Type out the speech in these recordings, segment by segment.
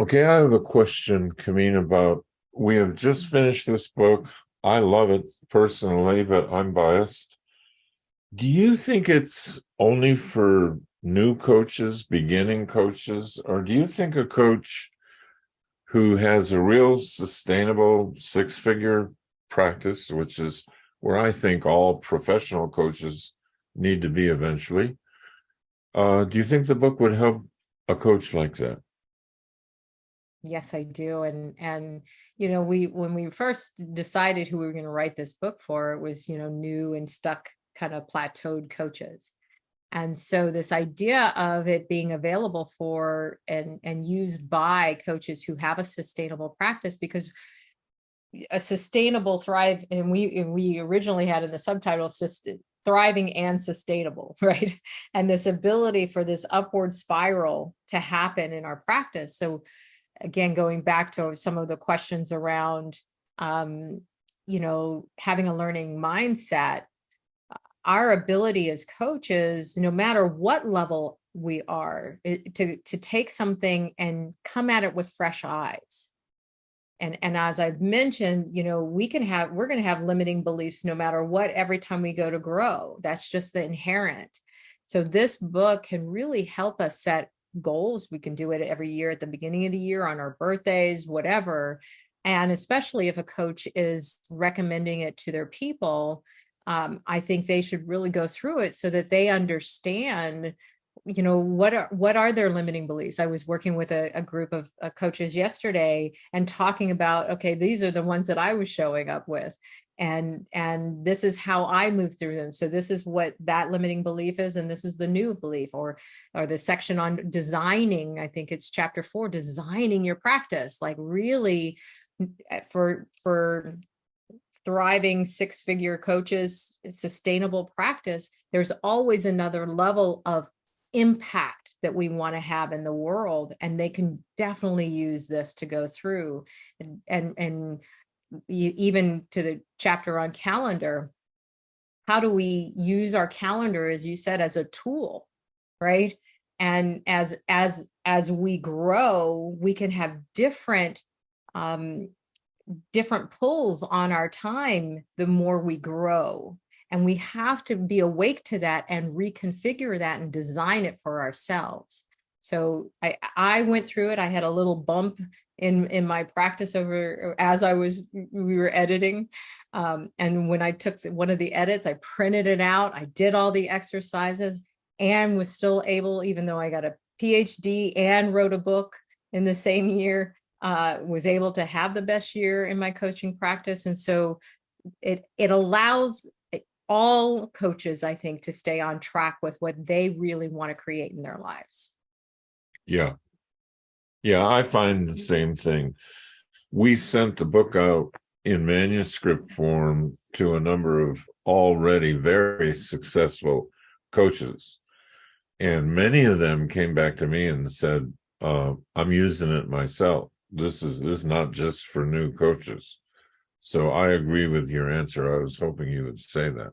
Okay, I have a question, Kameen, about, we have just finished this book. I love it personally, but I'm biased. Do you think it's only for new coaches, beginning coaches, or do you think a coach who has a real sustainable six-figure practice, which is where I think all professional coaches need to be eventually, uh, do you think the book would help a coach like that? Yes, I do. And, and, you know, we, when we first decided who we were going to write this book for, it was, you know, new and stuck kind of plateaued coaches. And so this idea of it being available for and, and used by coaches who have a sustainable practice because a sustainable thrive and we and we originally had in the subtitles just uh, thriving and sustainable right and this ability for this upward spiral to happen in our practice so again, going back to some of the questions around, um, you know, having a learning mindset, our ability as coaches, no matter what level we are, it, to, to take something and come at it with fresh eyes. And, and as I've mentioned, you know, we can have, we're going to have limiting beliefs no matter what, every time we go to grow. That's just the inherent. So this book can really help us set goals. We can do it every year at the beginning of the year on our birthdays, whatever. And especially if a coach is recommending it to their people, um, I think they should really go through it so that they understand you know what are what are their limiting beliefs i was working with a, a group of uh, coaches yesterday and talking about okay these are the ones that i was showing up with and and this is how I move through them. So this is what that limiting belief is, and this is the new belief, or or the section on designing. I think it's chapter four, designing your practice, like really eh, for for thriving six-figure coaches, sustainable practice. There's always another level of impact that we want to have in the world and they can definitely use this to go through and and, and you, even to the chapter on calendar, how do we use our calendar, as you said, as a tool, right? And as as as we grow, we can have different um, different pulls on our time the more we grow. And we have to be awake to that and reconfigure that and design it for ourselves. So I, I went through it. I had a little bump in, in my practice over as I was, we were editing. Um, and when I took the, one of the edits, I printed it out. I did all the exercises and was still able, even though I got a PhD and wrote a book in the same year, uh, was able to have the best year in my coaching practice. And so it, it allows all coaches, I think, to stay on track with what they really want to create in their lives. Yeah. Yeah, I find the same thing. We sent the book out in manuscript form to a number of already very successful coaches. And many of them came back to me and said, uh, I'm using it myself. This is this is not just for new coaches. So I agree with your answer. I was hoping you would say that.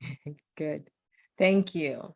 Good. Thank you.